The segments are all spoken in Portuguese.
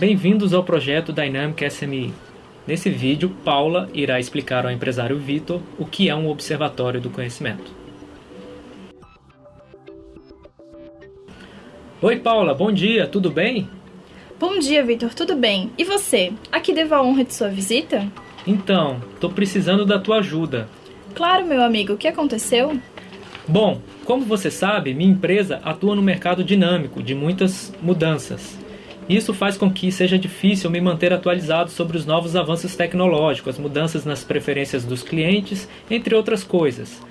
Bem-vindos ao projeto Dynamic SME. Nesse vídeo, Paula irá explicar ao empresário Vitor o que é um observatório do conhecimento. Oi, Paula, bom dia, tudo bem? Bom dia, Vitor, tudo bem? E você? A que devo a honra de sua visita? Então, estou precisando da tua ajuda. Claro, meu amigo, o que aconteceu? Bom, como você sabe, minha empresa atua no mercado dinâmico de muitas mudanças. Isso faz com que seja difícil me manter atualizado sobre os novos avanços tecnológicos, as mudanças nas preferências dos clientes, entre outras coisas.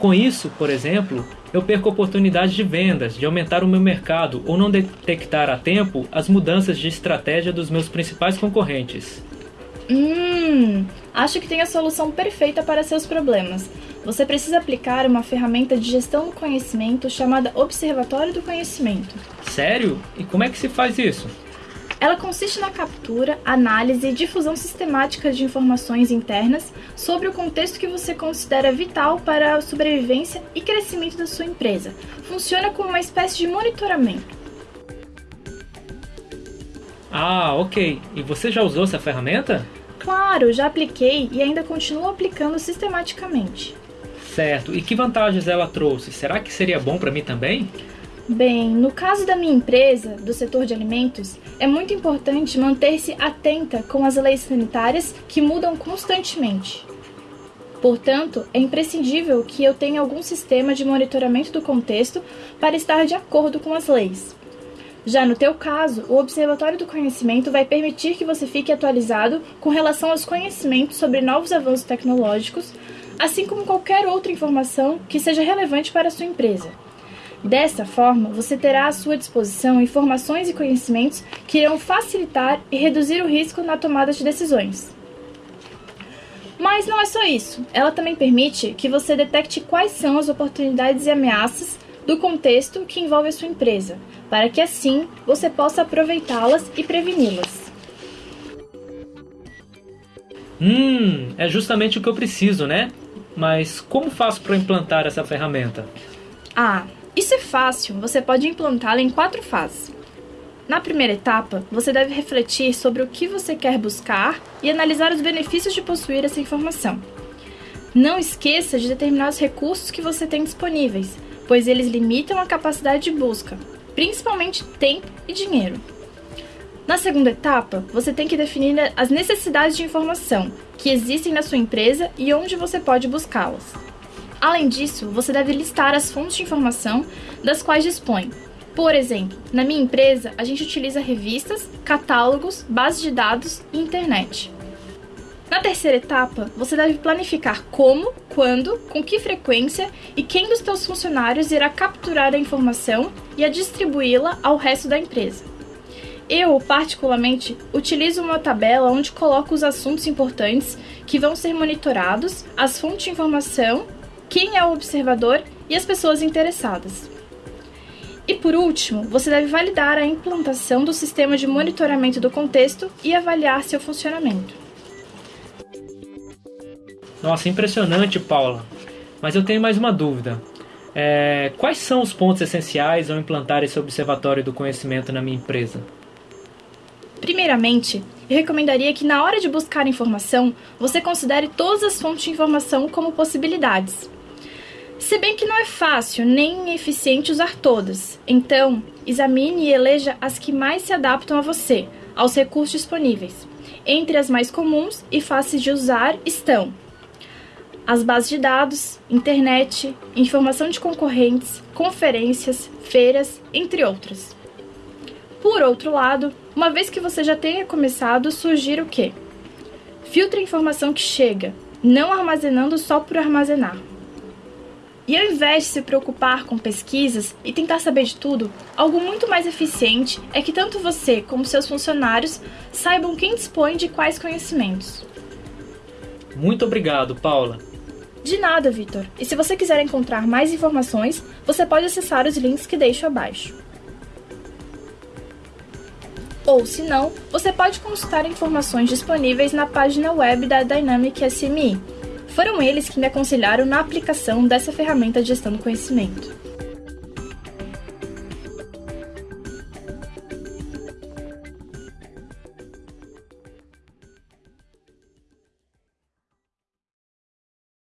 Com isso, por exemplo, eu perco oportunidades de vendas, de aumentar o meu mercado ou não detectar a tempo as mudanças de estratégia dos meus principais concorrentes. Hum, acho que tem a solução perfeita para seus problemas. Você precisa aplicar uma ferramenta de gestão do conhecimento chamada Observatório do Conhecimento. Sério? E como é que se faz isso? Ela consiste na captura, análise e difusão sistemática de informações internas sobre o contexto que você considera vital para a sobrevivência e crescimento da sua empresa. Funciona como uma espécie de monitoramento. Ah, ok. E você já usou essa ferramenta? Claro, já apliquei e ainda continuo aplicando sistematicamente. Certo. E que vantagens ela trouxe? Será que seria bom para mim também? Bem, no caso da minha empresa, do setor de alimentos, é muito importante manter-se atenta com as leis sanitárias que mudam constantemente. Portanto, é imprescindível que eu tenha algum sistema de monitoramento do contexto para estar de acordo com as leis. Já no teu caso, o Observatório do Conhecimento vai permitir que você fique atualizado com relação aos conhecimentos sobre novos avanços tecnológicos, assim como qualquer outra informação que seja relevante para a sua empresa. Dessa forma, você terá à sua disposição informações e conhecimentos que irão facilitar e reduzir o risco na tomada de decisões. Mas não é só isso. Ela também permite que você detecte quais são as oportunidades e ameaças do contexto que envolve a sua empresa, para que assim você possa aproveitá-las e preveni-las. Hum, é justamente o que eu preciso, né? Mas como faço para implantar essa ferramenta? Ah, isso é fácil, você pode implantá-la em quatro fases. Na primeira etapa, você deve refletir sobre o que você quer buscar e analisar os benefícios de possuir essa informação. Não esqueça de determinar os recursos que você tem disponíveis, pois eles limitam a capacidade de busca, principalmente tempo e dinheiro. Na segunda etapa, você tem que definir as necessidades de informação que existem na sua empresa e onde você pode buscá-las. Além disso, você deve listar as fontes de informação das quais dispõe. Por exemplo, na minha empresa, a gente utiliza revistas, catálogos, bases de dados e internet. Na terceira etapa, você deve planificar como, quando, com que frequência e quem dos seus funcionários irá capturar a informação e a distribuí-la ao resto da empresa. Eu, particularmente, utilizo uma tabela onde coloco os assuntos importantes que vão ser monitorados, as fontes de informação quem é o observador e as pessoas interessadas. E por último, você deve validar a implantação do sistema de monitoramento do contexto e avaliar seu funcionamento. Nossa, impressionante, Paula. Mas eu tenho mais uma dúvida. É, quais são os pontos essenciais ao implantar esse observatório do conhecimento na minha empresa? Primeiramente, eu recomendaria que na hora de buscar informação, você considere todas as fontes de informação como possibilidades. Se bem que não é fácil nem eficiente usar todas, então examine e eleja as que mais se adaptam a você, aos recursos disponíveis. Entre as mais comuns e fáceis de usar estão as bases de dados, internet, informação de concorrentes, conferências, feiras, entre outras. Por outro lado, uma vez que você já tenha começado, sugiro que filtre a informação que chega, não armazenando só por armazenar. E ao invés de se preocupar com pesquisas e tentar saber de tudo, algo muito mais eficiente é que tanto você como seus funcionários saibam quem dispõe de quais conhecimentos. Muito obrigado, Paula. De nada, Vitor. E se você quiser encontrar mais informações, você pode acessar os links que deixo abaixo. Ou, se não, você pode consultar informações disponíveis na página web da Dynamic SME, foram eles que me aconselharam na aplicação dessa ferramenta de gestão do conhecimento.